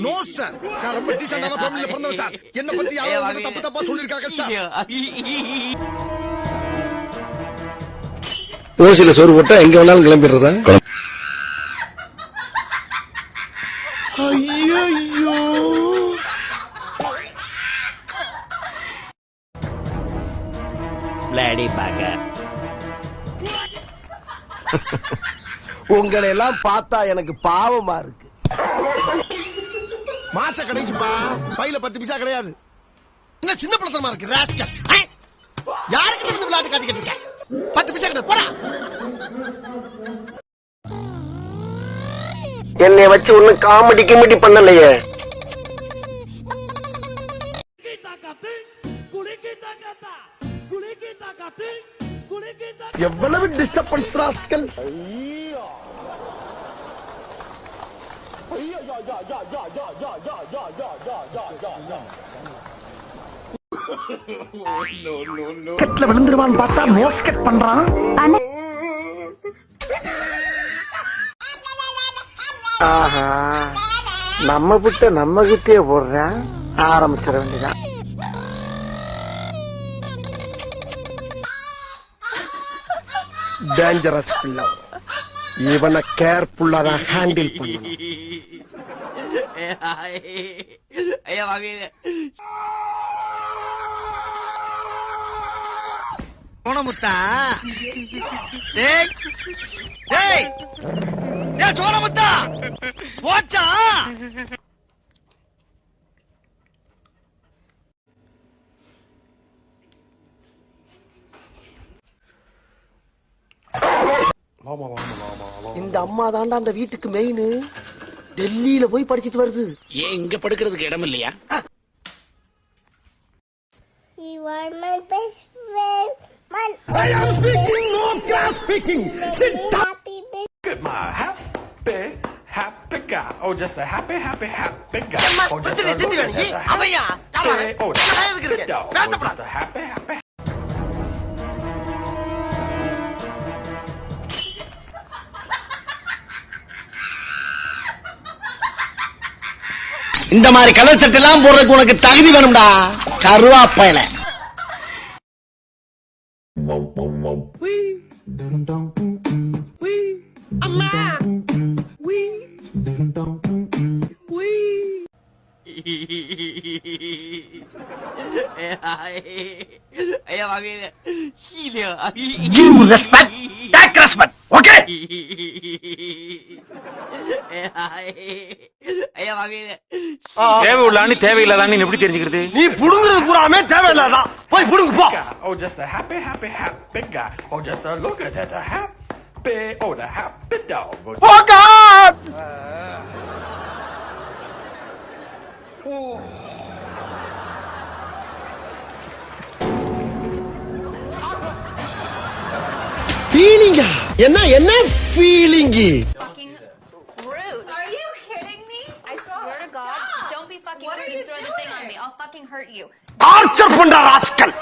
No sir நான் ரொம்ப டீசென்டான ஃபேமிலில பிறந்தவன் சார் என்ன பத்தி யாரோ வந்து தப்பு தப்பா சொல்லிருக்காங்க சார் ஓசில சோறு போட்டா எங்க வேணாலும் கிளம்பிடுறதா? ஐயோ பிளாடி பேக்கர் உங்களை எல்லாம் பார்த்தா எனக்கு பாவமா இருக்கு. மாச கடைசிப்பா. பையில பத்து பைசா கிடையாது. என்ன சின்ன பழத்தனமா இருக்கு ராஸ்கல் யாருக்கு இந்த விளையாட்டு காட்டிக்கிட்டு இருக்க பத்து பைசா கிடையாது போடா. என்னை வச்சு ஒன்னும் காமெடி கிமெடி பண்ணலையே. எவ்வளவு டிஸ்டர்பன்ஸ் ராஸ்கல் கட்ல விழுந்துருவான்னு பார்த்தா மோஸ்கட் பண்றான் ஆஹா நம்ம புட்ட நம்ம கிட்டே போடுறேன் ஆரம்பிச்சிட வேண்டியதான் டேஞ்சரஸ் பிள்ளை இவனை கேர்ஃபுல்லா தான் ஹேண்டில் பண்ணணும். ஐயா வாங்க இந்த அம்மா தாண்டா அந்த வீட்டுக்கு மெயின் டெல்லியில போய் படிச்சிட்டு வருது ஏன் இங்க படுக்கிறதுக்கு இடம் இல்லையா You are my best friend. My I am speaking, no class speaking. Sit down. Happy birthday. my happy, happy guy. Oh, just a happy, happy, happy guy. Oh, just a, look at that, a happy, oh, just a happy dog. Oh, just a happy, happy. இந்த மாதிரி colour சட்டை எல்லாம் போடுறதுக்கு உனக்கு தகுதி வேணும்டா கருவாப்பையில ஐயா வாங்க ஹீலியா Give respect, take respect, okay? ஐயா வாங்க தேவை உள்ளான்னு தேவையில்லாதான்னு எப்படி தெரிஞ்சுக்கிறது நீ புடுங்குறது பூராமே தேவையில்லாதான் போய் புடுங்கு போ Oh, just a happy, happy, happy guy. Oh, just a look at that, a happy, oh, the happy dog. Oh, ஃபீலிங்கா என்ன என்ன feeling fucking rude. Are you kidding me? I swear to God, don't be fucking rude and throw the thing on me. I'll fucking hurt you. Torture பண்ற rascal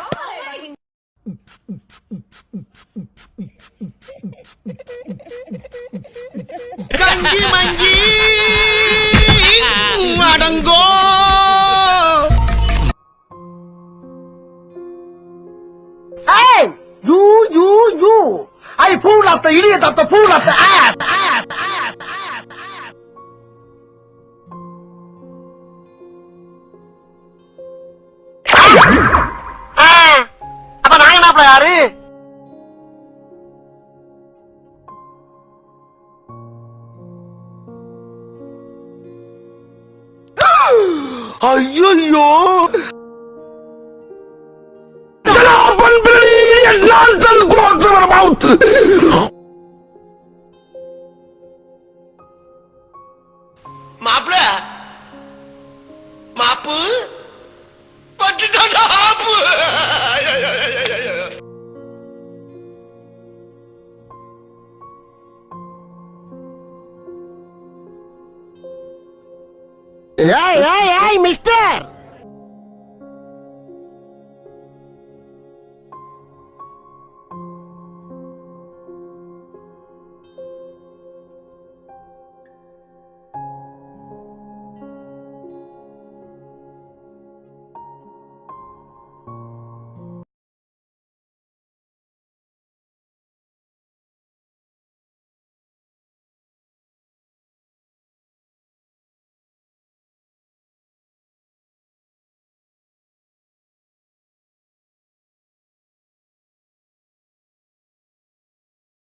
கஞ்சி மஞ்சி up the, you up the pool up the ass, ass, ass. Ah! Ah! Ayo yo. Salapan beli dan your mouth. மாப்பிள மாப்பு பட்டுட்டாடா ஆப்பு ஏய் ஏய் ஏய் mister